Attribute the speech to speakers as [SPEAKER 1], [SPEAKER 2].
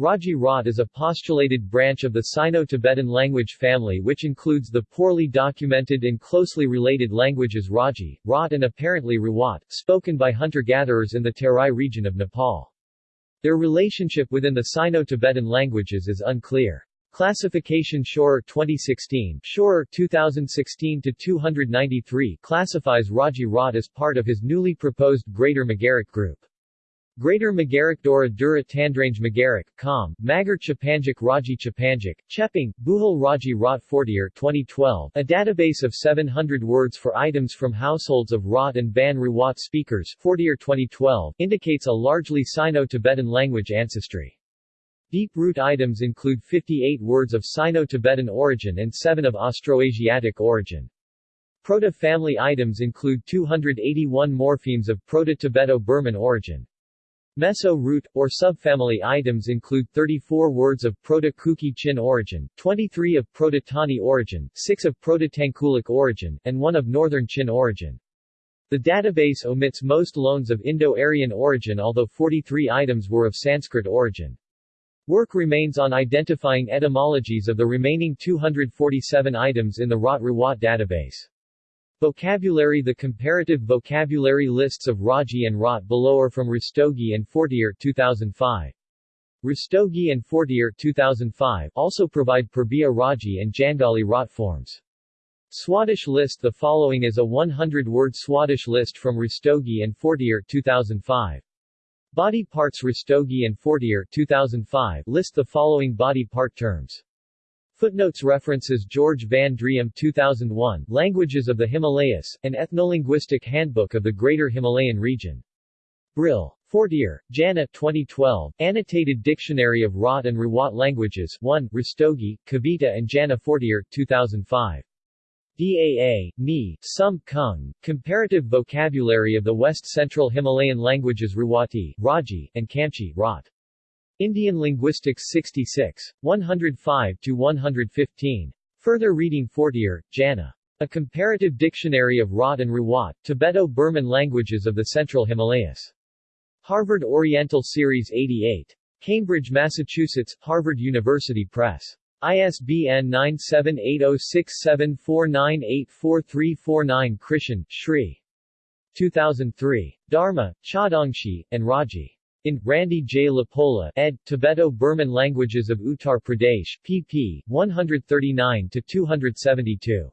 [SPEAKER 1] Raji Raute is a postulated branch of the Sino-Tibetan language family which includes the poorly documented and closely related languages Raji, Raute and apparently Rawat, spoken by hunter-gatherers in the Terai region of Nepal. Their relationship within the Sino-Tibetan languages is unclear. Classification Schorer 2016 Schorer 2016-293 classifies Raji Raute as part of his newly proposed Greater Magaric group. Greater Magaric Dora Dura Tandrange Magaric, Kham, Magar Chepangic Raji Chepangic, Chepang, Bhujel Raji Raute Fortier 2012, a database of 700 words for items from households of Raute and Ban Rawat speakers Fortier 2012, indicates a largely Sino-Tibetan language ancestry. Deep root items include 58 words of Sino-Tibetan origin and 7 of Austroasiatic origin. Proto-family items include 281 morphemes of Proto-Tibeto-Burman origin. Meso-root, or subfamily items include 34 words of Proto-Kuki Chin origin, 23 of Proto-Tani origin, 6 of Proto-Tangkulic origin, and 1 of Northern Chin origin. The database omits most loans of Indo-Aryan origin although 43 items were of Sanskrit origin. Work remains on identifying etymologies of the remaining 247 items in the Raute database. Vocabulary The comparative vocabulary lists of Raji and Raute below are from Rastogi and Fortier 2005. Rastogi and Fortier 2005 also provide Purbiya Raji and Jandali Raute forms. Swadesh list The following is a 100-word Swadesh list from Rastogi and Fortier 2005. Body parts Rastogi and Fortier 2005 list the following body part terms. Footnotes References George Van Driem 2001 Languages of the Himalayas, an ethnolinguistic handbook of the Greater Himalayan region. Brill. Fortier, Jana 2012, Annotated Dictionary of Raute and Rawat Languages 1, Rastogi, Kavita and Jana Fortier 2005. DAA, Ni, Sum Kung, Comparative Vocabulary of the West Central Himalayan Languages Rawati, Raji, and Kamchi, Raute. Indian Linguistics 66. 105-115. Further reading Fortier, Jana. A Comparative Dictionary of Raute and Rawat, Tibeto-Burman Languages of the Central Himalayas. Harvard Oriental Series 88. Cambridge, Massachusetts, Harvard University Press. ISBN 9780674984349 Krishan, Shri. 2003. Darma, Chaudangsi, and Raji. In, Randy J. LaPolla, ed., Tibeto-Burman Languages of Uttar Pradesh, pp. 139-272.